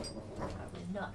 I would not.